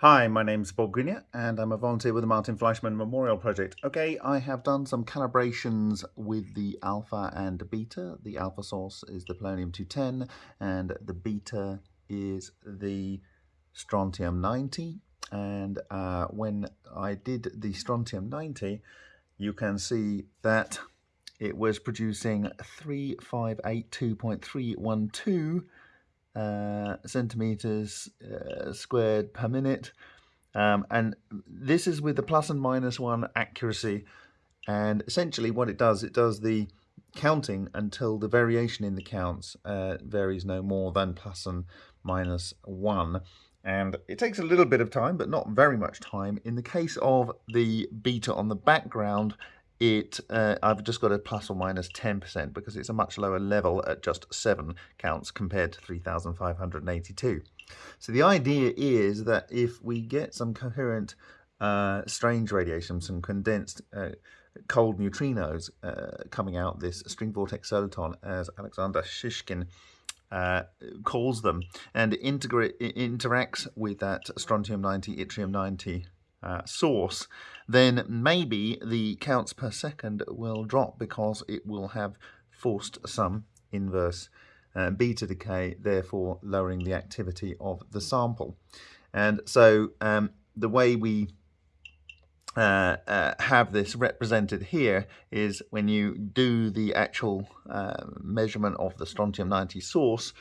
Hi, my name's Bob Greenyer and I'm a volunteer with the Martin Fleischmann Memorial Project. Okay, I have done some calibrations with the alpha and beta. The alpha source is the polonium-210 and the beta is the strontium-90. And uh, when I did the strontium-90, you can see that it was producing 3582.312 uh, centimeters uh, squared per minute. Um, and this is with the plus and minus one accuracy. And essentially what it does, it does the counting until the variation in the counts uh, varies no more than plus and minus one. And it takes a little bit of time, but not very much time. In the case of the beta on the background, it uh, I've just got a plus or minus 10% because it's a much lower level at just 7 counts compared to 3,582. So the idea is that if we get some coherent uh, strange radiation, some condensed uh, cold neutrinos uh, coming out this string vortex soliton as Alexander Shishkin uh, calls them and integrate interacts with that strontium-90, yttrium-90 uh, source, then maybe the counts per second will drop because it will have forced some inverse uh, beta decay, therefore lowering the activity of the sample. And so um, the way we uh, uh, have this represented here is when you do the actual uh, measurement of the strontium-90 source,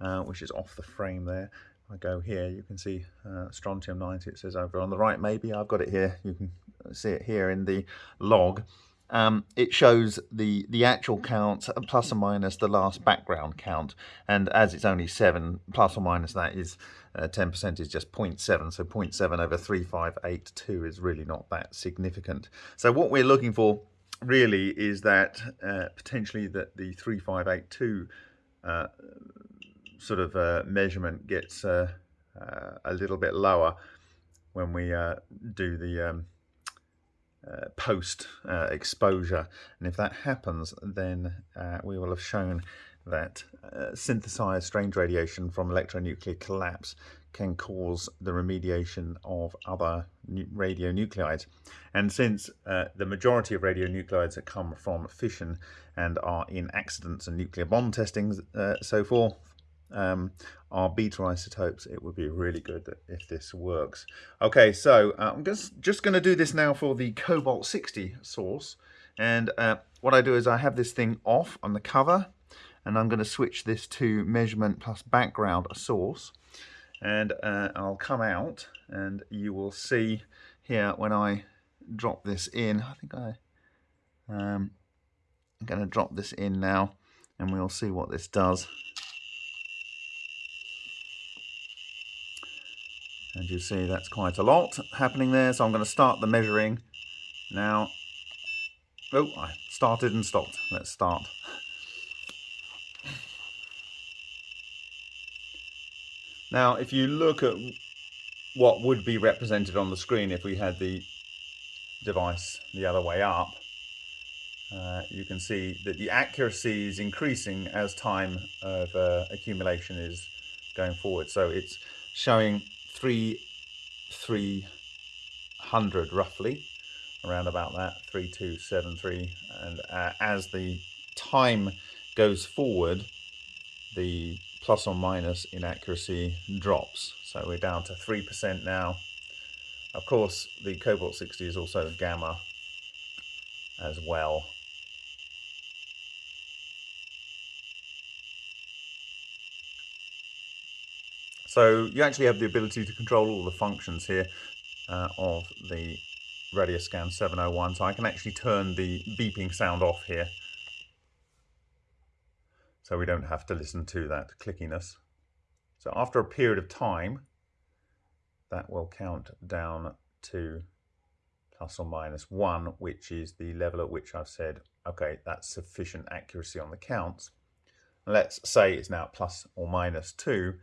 uh, which is off the frame there, I go here, you can see uh, strontium 90, it says over on the right maybe, I've got it here, you can see it here in the log. Um, it shows the, the actual count plus or minus the last background count. And as it's only 7, plus or minus that is 10% uh, is just 0.7. So 0.7 over 3582 is really not that significant. So what we're looking for really is that uh, potentially that the 3582 uh, sort of uh, measurement gets uh, uh, a little bit lower when we uh, do the um, uh, post exposure. And if that happens, then we will have shown that synthesized strange radiation from electronuclear collapse can cause the remediation of other radionuclides. And since uh, the majority of radionuclides that come from fission and are in accidents and nuclear bomb testing uh, so forth, um, are beta isotopes, it would be really good if this works. Okay, so uh, I'm just, just going to do this now for the Cobalt 60 source. And uh, what I do is I have this thing off on the cover, and I'm going to switch this to measurement plus background source. And uh, I'll come out, and you will see here when I drop this in, I think I, um, I'm going to drop this in now, and we'll see what this does. You see, that's quite a lot happening there. So I'm going to start the measuring now. Oh, I started and stopped. Let's start. Now, if you look at what would be represented on the screen if we had the device the other way up, uh, you can see that the accuracy is increasing as time of uh, accumulation is going forward. So it's showing three three hundred roughly around about that 3273 and uh, as the time goes forward the plus or minus inaccuracy drops. So we're down to 3% now. Of course the cobalt 60 is also gamma as well So you actually have the ability to control all the functions here uh, of the Radioscan 701. So I can actually turn the beeping sound off here. So we don't have to listen to that clickiness. So after a period of time, that will count down to plus or minus one, which is the level at which I've said, okay, that's sufficient accuracy on the counts. Let's say it's now plus or minus two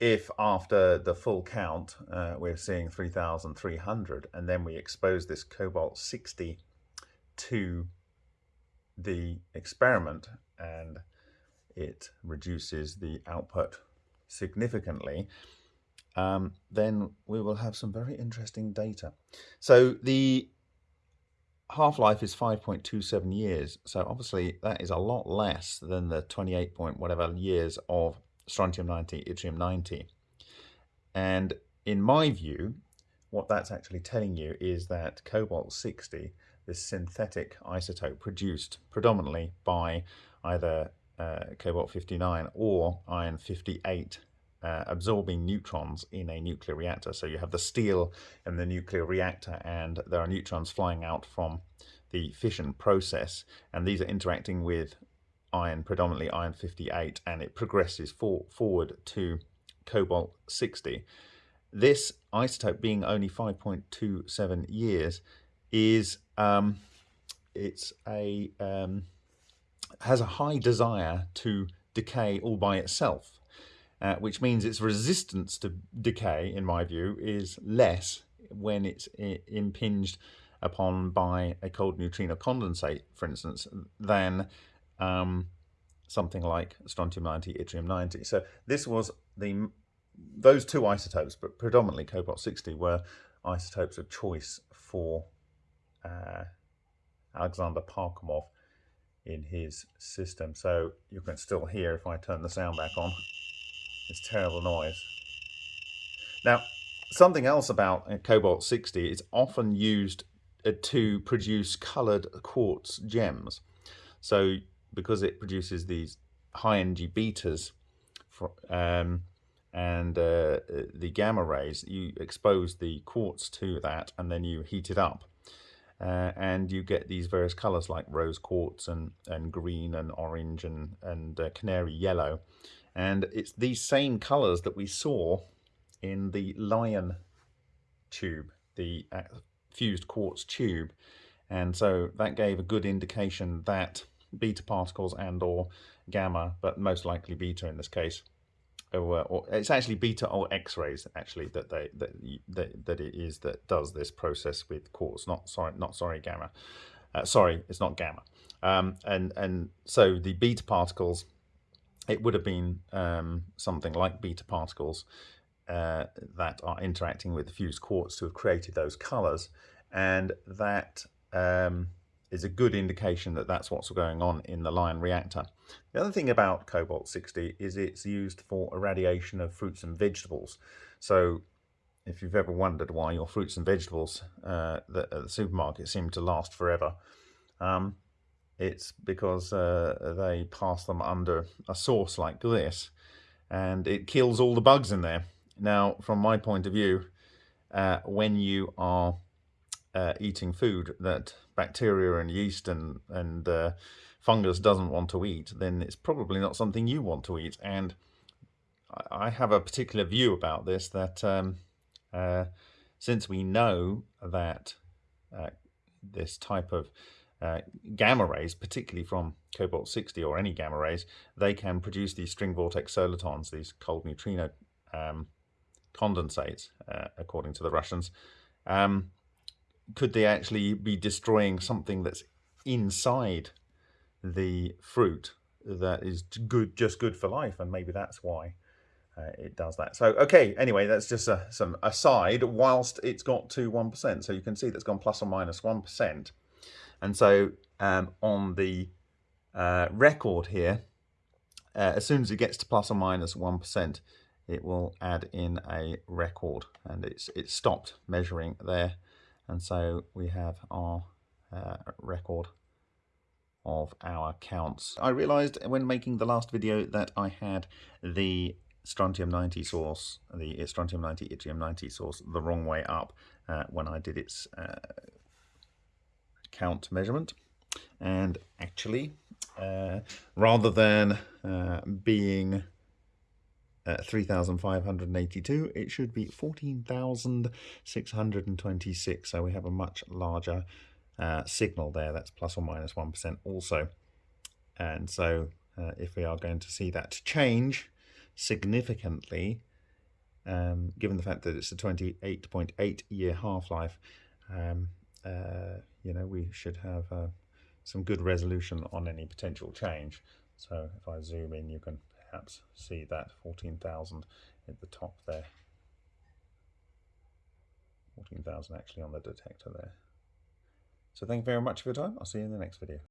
if after the full count uh, we're seeing 3,300 and then we expose this cobalt 60 to the experiment and it reduces the output significantly, um, then we will have some very interesting data. So the half-life is 5.27 years. So obviously that is a lot less than the 28 point whatever years of strontium 90, yttrium 90. And in my view, what that's actually telling you is that cobalt 60, this synthetic isotope produced predominantly by either uh, cobalt 59 or iron 58 uh, absorbing neutrons in a nuclear reactor. So you have the steel in the nuclear reactor and there are neutrons flying out from the fission process and these are interacting with iron, predominantly iron 58 and it progresses for, forward to cobalt 60. This isotope being only 5.27 years is um, it's a um, has a high desire to decay all by itself uh, which means its resistance to decay, in my view, is less when it's impinged upon by a cold neutrino condensate, for instance, than um, something like strontium 90, yttrium 90. So this was the those two isotopes, but predominantly cobalt 60, were isotopes of choice for uh, Alexander Parkhomov in his system. So you can still hear if I turn the sound back on. It's terrible noise. Now, something else about uh, cobalt 60 is often used uh, to produce colored quartz gems. So because it produces these high energy betas for, um, and uh, the gamma rays, you expose the quartz to that and then you heat it up. Uh, and you get these various colors like rose quartz and, and green and orange and, and uh, canary yellow. And it's these same colors that we saw in the lion tube, the uh, fused quartz tube. And so that gave a good indication that beta particles and or gamma, but most likely beta in this case, or, or it's actually beta or X-rays actually that they that, that that it is that does this process with quartz. Not sorry, not sorry gamma. Uh, sorry, it's not gamma. Um, and and so the beta particles it would have been um, something like beta particles uh, that are interacting with the fused quartz to have created those colors. And that um, is a good indication that that's what's going on in the Lion reactor. The other thing about cobalt 60 is it's used for irradiation of fruits and vegetables. So if you've ever wondered why your fruits and vegetables uh, at the supermarket seem to last forever, um, it's because uh, they pass them under a source like this and it kills all the bugs in there. Now, from my point of view, uh, when you are uh, eating food that bacteria and yeast and, and uh, fungus doesn't want to eat, then it's probably not something you want to eat. And I have a particular view about this that um, uh, since we know that uh, this type of uh, gamma rays, particularly from cobalt 60 or any gamma rays, they can produce these string vortex solitons, these cold neutrino um, condensates, uh, according to the Russians. Um, could they actually be destroying something that's inside the fruit that is good, just good for life? And maybe that's why uh, it does that. So, okay, anyway, that's just a, some aside whilst it's got to 1%. So you can see that's gone plus or minus 1. And so um, on the uh, record here, uh, as soon as it gets to plus or minus 1, it will add in a record and it's, it's stopped measuring there. And so we have our uh, record of our counts. I realized when making the last video that I had the strontium 90 source, the strontium 90 yttrium 90 source the wrong way up uh, when I did its uh, count measurement and actually uh, rather than uh, being uh, 3,582 it should be 14,626 so we have a much larger uh, signal there. That's plus or minus 1 also. And so uh, if we are going to see that change significantly um, given the fact that it's a 28.8 year half-life um, uh, you know, we should have uh, some good resolution on any potential change. So if I zoom in, you can perhaps see that 14,000 at the top there. 14,000 actually on the detector there. So thank you very much for your time. I'll see you in the next video.